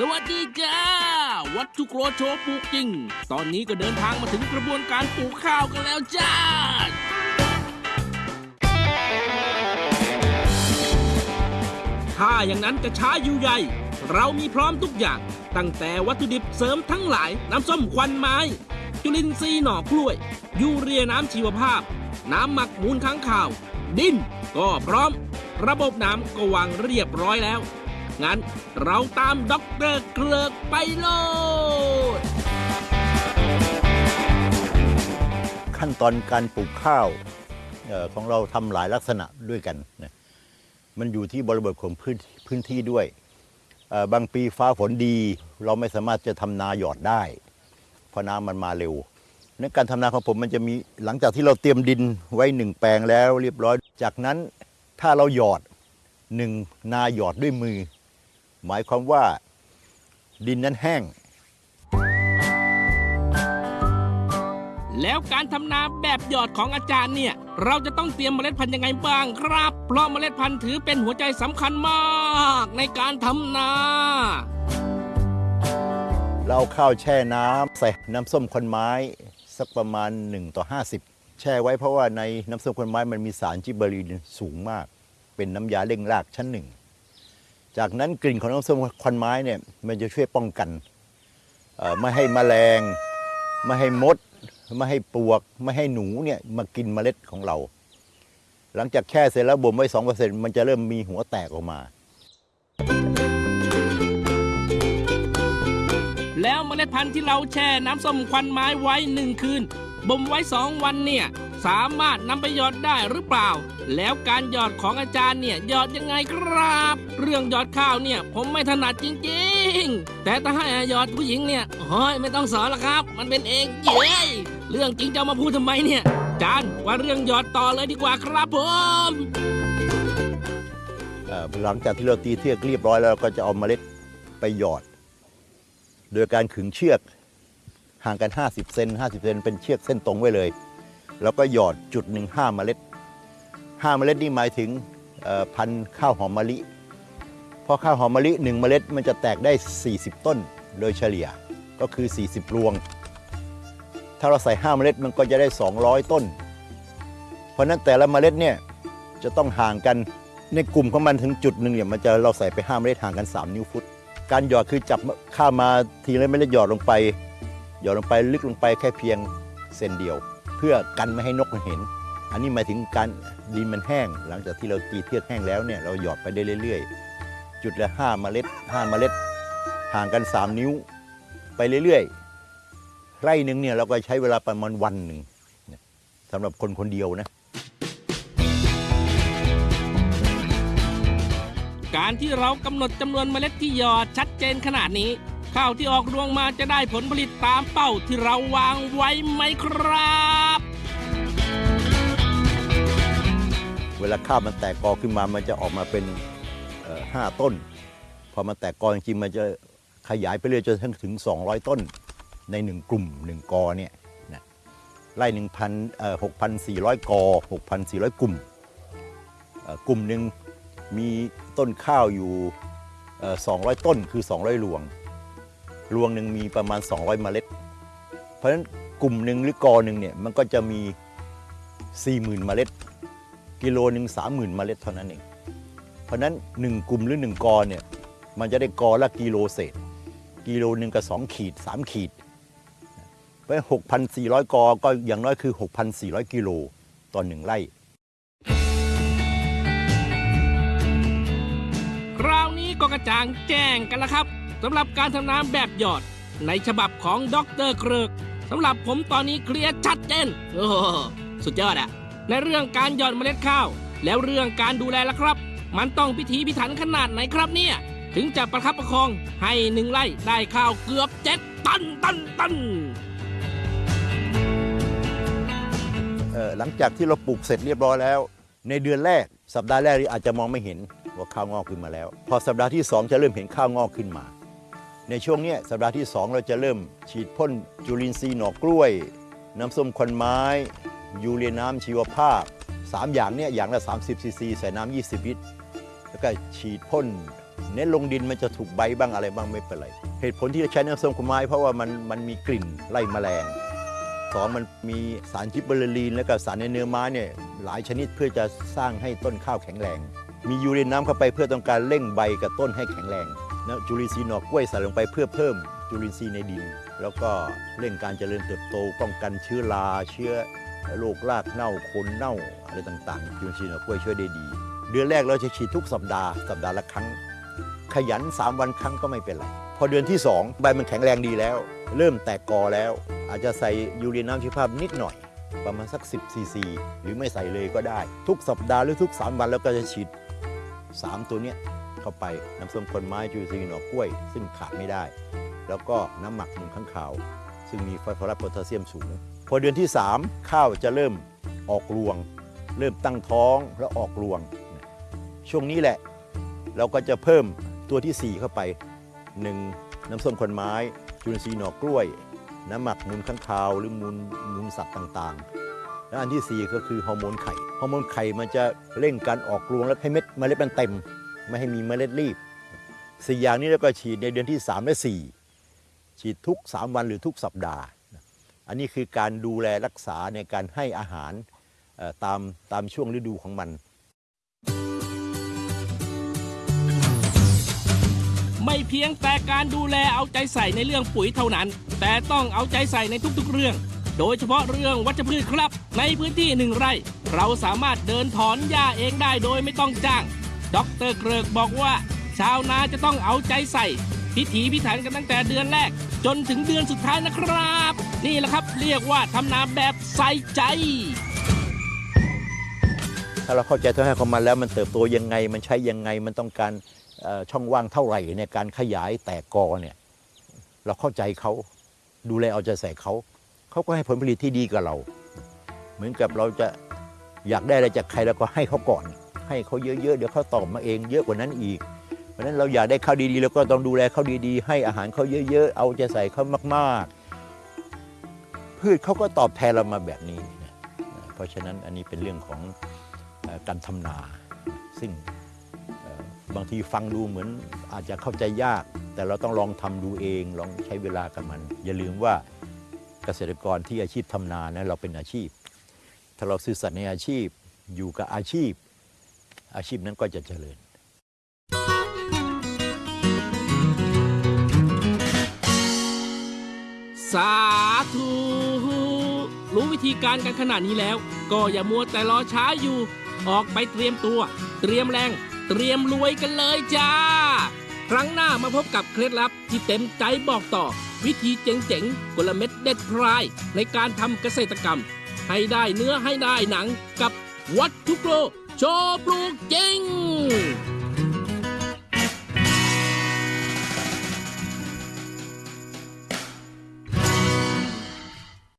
สวัสดีจ้า วัตถุโรโชปลูกจริง ตอนนี้ก็เดินทางมาถึงกระบวนการปลูกข้าวกันแล้วจ้า ถ้าอย่างนั้นจะช้าอยู่ใหญ่ เรามีพร้อมทุกอย่าง ตั้งแต่วัตถุดิบเสริมทั้งหลาย น้ำส้มควันไม้ จุลินทรีย์หน่อกล้วย ยูเรียน้ำชีวภาพ น้ำหมักมูลค้างข่าว ดินก็พร้อม ระบบน้ำก็วางเรียบร้อยแล้ว งั้นเราตามด็อกเตอร์เกลือกไปโลดขั้นตอนการปลูกข้าวของเราทำหลายลักษณะด้วยกันนะมันอยู่ที่บริบทของพื้นพื้นที่ด้วย บางปีฟ้าฝนดี เราไม่สามารถจะทำนาหยอดได้ เพราะน้ำมันมาเร็วในการทำนาของผมมันจะมีหลังจากที่เราเตรียมดินไว้หนึ่งแปลงแล้วเรียบร้อย จากนั้นถ้าเราหยอดหนึ่งนาหยอดด้วยมือ หมายความว่าดินนั้นแห้ง แล้วการทำนาแบบหยอดของอาจารย์เนี่ย เราจะต้องเตรียมเมล็ดพันธุ์ยังไงบ้างครับ เพราะเมล็ดพันธุ์ถือเป็นหัวใจสำคัญมากในการทำนา เราเอาข้าวแช่น้ำใส่น้ำส้มควันไม้ สักประมาณ 1 ต่อ 50 แช่ไว้เพราะว่าในน้ำส้มควันไม้มันมีสารจิบเบอรีนสูงมาก เป็นน้ำยาเร่งรากชั้นหนึ่ง จากนั้นกลิ่นของน้ำส้มควันไม้เนี่ยมันจะช่วยป้องกันไม่ให้แมลง ไม่ให้มด ไม่ให้ปลวก ไม่ให้หนูเนี่ยมากินเมล็ดของเรา หลังจากแช่เสร็จแล้วบ่มไว้2%มันจะเริ่มมีหัวแตกออกมา แล้วเมล็ดพันธุ์ที่เราแช่น้ำส้มควันไม้ไว้หนึ่งคืนบ่มไว้สองวันเนี่ย สามารถนำไปหยอดได้หรือเปล่า แล้วการหยอดของอาจารย์เนี่ยหยอดยังไงครับ เรื่องหยอดข้าวเนี่ยผมไม่ถนัดจริงๆ แต่ถ้าให้หยอดผู้หญิงเนี่ยโอ้ยไม่ต้องสอนละครับ มันเป็นเองเย้ยเรื่องจริงจะมาพูดทำไมเนี่ยอาจารย์ว่าเรื่องหยอดต่อเลยดีกว่าครับผมหลังจากที่เราตีเทือกเรียบร้อยแล้วเราก็จะเอาเมล็ดไปหยอด โดยการขึงเชือกห่างกัน 50 เซน50 เซนเป็นเชือกเส้นตรงไว้เลย แล้วก็หยอดจุดหนึ่งห้าเมล็ดห้าเมล็ดนี่หมายถึงพันธุ์ข้าวหอมมะลิเพราะข้าวหอมมะลิหนึ่งเมล็ดมันจะแตกได้ 40 ต้นโดยเฉลี่ยก็คือ 40 รวง ถ้าเราใส่5เมล็ดมันก็จะได้ 200 ต้น เพราะนั้นแต่ละเมล็ดเนี่ยจะต้องห่างกันในกลุ่มของมันถึงจุดหนึ่งเนี่ยมันจะเราใส่ไปห้าเมล็ดห่างกัน 3 นิ้วฟุต การหยอดคือจับข้ามาทีละเมล็ดหยอดลงไป หยอดลงไปลึกลงไปแค่เพียงเซนเดียว เพื่อกันไม่ให้นกมันเห็น อันนี้หมายถึงการดินมันแห้ง หลังจากที่เราตีเทือกแห้งแล้วเนี่ยเราหยอดไปได้เรื่อย ๆ จุดละ5เมล็ด5เมล็ดห่างกัน 3 นิ้วไปเรื่อยๆไร่หนึ่งเนี่ยเราก็ใช้เวลาประมาณวันหนึ่งสำหรับคนคนเดียวนะการที่เรากำหนดจำนวนเมล็ดที่หยอดชัดเจนขนาดนี้ ข้าวที่ออกรวงมาจะได้ผลผลิตตามเป้าที่เราวางไว้ไหมครับ เวลาข้าวมันแตกกอขึ้นมา มันจะออกมาเป็นห้าต้น พอมันแตกกอจริงมันจะขยายไปเรื่อยจนถึง 200 ต้นในหนึ่งกลุ่มหนึ่งกอเนี่ยนะไร่หนึ่งพันหกพันสี่ร้อยกอหกพันสี่ร้อยกลุ่มกลุ่มหนึ่งมีต้นข้าวอยู่สองร้อยต้นคือ 200รวง รวงหนึ่งมีประมาณ 200 เมล็ด เพราะฉะนั้นกลุ่มหนึ่งหรือกอหนึ่งเนี่ยมันก็จะมี 40,000 เมล็ด กิโลหนึ่งสามหมื่นเมล็ดเท่านั้นเอง เพราะฉะนั้น 1 กลุ่มหรือ 1 กอเนี่ยมันจะได้กอละกิโลเศษ กิโลหนึ่งกับ2ขีด 3 ขีดเพราะหกพันสี่ร้อยกอก็อย่างน้อยคือ 6,400 กิโลต่อหนึ่งไร่ คราวนี้ก็กระจ่างแจ้งกันแล้วครับสำหรับการทำน้ำแบบหยอด ในฉบับของดรเกริกสำหรับผมตอนนี้เคลียร์ชัดเจนโอ้โหสุดยอดอะ ในเรื่องการหย่อดเมล็ดข้าว แล้วเรื่องการดูแลล่ะครับ มันต้องพิถีพิถันขนาดไหนครับเนี่ย ถึงจะประคับประคองให้หนึ่งไร่ได้ข้าวเกือบเจ็ดตันตันตันหลังจากที่เราปลูกเสร็จเรียบร้อยแล้ว ในเดือนแรก สัปดาห์แรกนี่อาจจะมองไม่เห็นว่าข้าวงอกขึ้นมาแล้ว พอสัปดาห์ที่ 2 จะเริ่มเห็นข้าวงอกขึ้นมา ในช่วงนี้สัปดาห์ที่ 2 เราจะเริ่มฉีดพ่นจุลินทรีย์หน่อกล้วย น้ำส้มควันไม้ ยูเรียน้ำชีวภาพ 3 อย่างเนี่ยอย่างละ 30ซีซีใส่น้ำ20 ลิตร แล้วก็ฉีดพ่นเน้นลงดินมันจะถูกใบบ้างอะไรบ้างไม่เป็นไร เหตุผลที่จะใช้น้ำส้มขาวไม้เพราะว่ามันมันมีกลิ่นไล่แมลงสองมันมีสารจิบเบอร์ลีน และก็สารในเนื้อไม้เนี่ยหลายชนิดเพื่อจะสร้างให้ต้นข้าวแข็งแรง มียูเรียนน้ำเข้าไปเพื่อต้องการเร่งใบกับต้นให้แข็งแรงนะจุลินทรีย์หนอกกล้วยใส่ลงไปเพื่อเพิ่มจุลินทรีย์ในดิน แล้วก็เร่งการเจริญเติบโตป้องกันเชื้อราเชื้อ โรครากเน่าคนเน่าอะไรต่างๆจุลินทรีย์หนอกกล้วยช่วยได้ดี เดือนแรกเราจะฉีดทุกสัปดาห์สัปดาห์ละครั้ง ขยัน 3 วันครั้งก็ไม่เป็นไรพอเดือนที่ 2 ใบมันแข็งแรงดีแล้ว เริ่มแตกกอแล้ว อาจจะใส่ยูเรียน้ำชีวภาพนิดหน่อย ประมาณสัก 10ซีซีหรือไม่ใส่เลยก็ได้ ทุกสัปดาห์หรือทุก 3 วันแล้วก็จะฉีด 3 ตัวเนี้ยเข้าไปน้ำส้มคนไม้จูซีหนอกกล้วย ซึ่งขาดไม่ได้ แล้วก็น้ำหมักหมุนข้างขาว ซึ่งมีฟอสฟอรัสโพแทสเซียมสูง พอเดือนที่ 3 ข้าวจะเริ่มออกรวง เริ่มตั้งท้องแล้วออกรวง ช่วงนี้แหละ เราก็จะเพิ่มตัวที่ 4 เข้าไป 1. น้ำส้มคนไม้ จุลินทรีย์หน่อกล้วย น้ำหมักมูลข้างคาวหรือมูลมูลสัตว์ต่างๆ และอันที่ 4 ก็คือฮอร์โมนไข่ฮอร์โมนไข่มันจะเร่งการออกรวงและให้เม็ดเมล็ดมันเต็ม ไม่ให้มีเมล็ดรีบสี่อย่างนี้แล้วก็ฉีดในเดือนที่ 3 และ 4 ฉีดทุก 3 วันหรือทุกสัปดาห์ อันนี้คือการดูแลรักษาในการให้อาหารตามตามช่วงฤดูของมัน ไม่เพียงแต่การดูแลเอาใจใส่ในเรื่องปุ๋ยเท่านั้น แต่ต้องเอาใจใส่ในทุกๆเรื่อง โดยเฉพาะเรื่องวัชพืชครับ ในพื้นที่หนึ่งไร่ เราสามารถเดินถอนหญ้าเองได้โดยไม่ต้องจ้างดรเกริกบอกว่า ชาวนาจะต้องเอาใจใส่ พิถีพิถันกันตั้งแต่เดือนแรก จนถึงเดือนสุดท้ายนะครับ นี่แหละครับเรียกว่าทำนาแบบใส่ใจ ถ้าเราเข้าใจตัวให้ของมันแล้วมันเติบโตยังไง มันใช้ยังไงมันต้องการช่องว่างเท่าไหร่ในการขยายแตกกอเนี่ยเราเข้าใจเขาดูแลเอาใจใส่เขาเขาก็ให้ผลผลิตที่ดีกับเรา เหมือนกับเราจะอยากได้อะไรจากใครเราก็ให้เขาก่อน ให้เขาเยอะๆเดี๋ยวเขาตอบมาเอง เยอะกว่านั้นอีก เพราะนั้นเราอยากได้ข้าวดีๆเราก็ต้องดูแลเขาดีๆ ให้อาหารเขาเยอะ ๆ เอาใจใส่เขามากๆ พืชเขาก็ตอบแทนเรามาแบบนี้นะเพราะฉะนั้นอันนี้เป็นเรื่องของอการทำนา ซึ่งบางทีฟังดูเหมือนอาจจะเข้าใจยาก แต่เราต้องลองทำดูเองลองใช้เวลากับมัน อย่าลืมว่าเกษตรกรที่อาชีพทำนานะเราเป็นอาชีพ ถ้าเราซื่อสัตย์ในอาชีพอยู่กับอาชีพ อาชีพนั้นก็จะเจริญสาธุ รู้วิธีการกันขนาดนี้แล้ว ก็อย่ามัวแต่รอช้าอยู่ ออกไปเตรียมตัว เตรียมแรง เตรียมรวยกันเลยจ้า ครั้งหน้ามาพบกับเคล็ดลับที่เต็มใจบอกต่อ วิธีเจ๋งๆกลเม็ดเด็ดพราย ในการทำเกษตรกรรม ให้ได้เนื้อให้ได้หนังกับวัตถุโปรโชว์ปลูกจริง